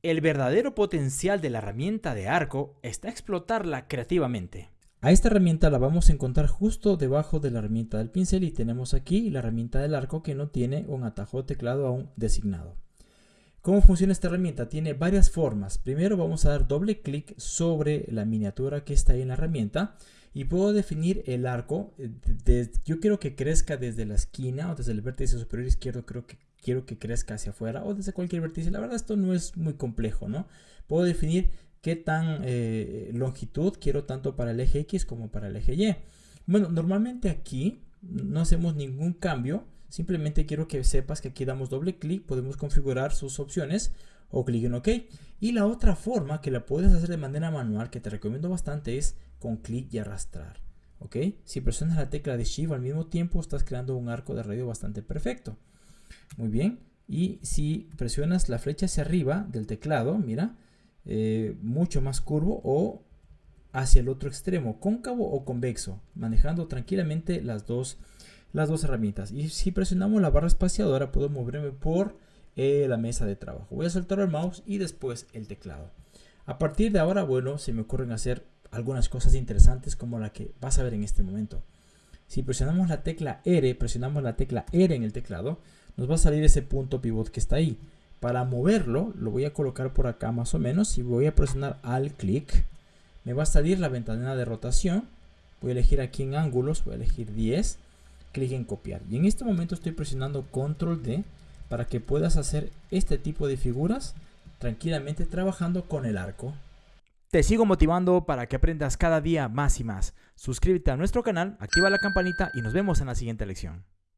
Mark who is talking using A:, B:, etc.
A: El verdadero potencial de la herramienta de arco está explotarla creativamente.
B: A esta herramienta la vamos a encontrar justo debajo de la herramienta del pincel y tenemos aquí la herramienta del arco que no tiene un atajo teclado aún designado. ¿Cómo funciona esta herramienta? Tiene varias formas. Primero vamos a dar doble clic sobre la miniatura que está ahí en la herramienta y puedo definir el arco. Eh, yo quiero que crezca desde la esquina o desde el vértice superior izquierdo, creo que quiero que crezca hacia afuera o desde cualquier vértice. La verdad esto no es muy complejo, ¿no? Puedo definir qué tan eh, longitud quiero tanto para el eje X como para el eje Y. Bueno, normalmente aquí no hacemos ningún cambio. Simplemente quiero que sepas que aquí damos doble clic, podemos configurar sus opciones o clic en OK. Y la otra forma que la puedes hacer de manera manual, que te recomiendo bastante, es con clic y arrastrar. ¿Ok? Si presionas la tecla de Shift al mismo tiempo, estás creando un arco de radio bastante perfecto. Muy bien. Y si presionas la flecha hacia arriba del teclado, mira, eh, mucho más curvo o hacia el otro extremo, cóncavo o convexo, manejando tranquilamente las dos, las dos herramientas. Y si presionamos la barra espaciadora, puedo moverme por eh, la mesa de trabajo. Voy a soltar el mouse y después el teclado. A partir de ahora, bueno, se me ocurren hacer algunas cosas interesantes como la que vas a ver en este momento. Si presionamos la tecla R, presionamos la tecla R en el teclado, nos va a salir ese punto pivot que está ahí. Para moverlo, lo voy a colocar por acá más o menos y voy a presionar al clic. Me va a salir la ventana de rotación. Voy a elegir aquí en ángulos, voy a elegir 10. Clic en copiar. Y en este momento estoy presionando control D para que puedas hacer este tipo de figuras tranquilamente trabajando con el arco.
A: Te sigo motivando para que aprendas cada día más y más. Suscríbete a nuestro canal, activa la campanita y nos vemos en la siguiente lección.